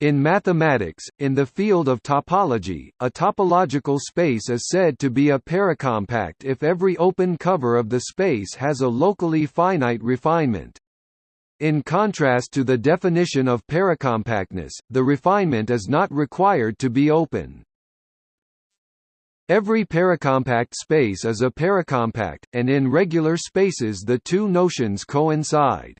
In mathematics, in the field of topology, a topological space is said to be a paracompact if every open cover of the space has a locally finite refinement. In contrast to the definition of paracompactness, the refinement is not required to be open. Every paracompact space is a paracompact, and in regular spaces the two notions coincide.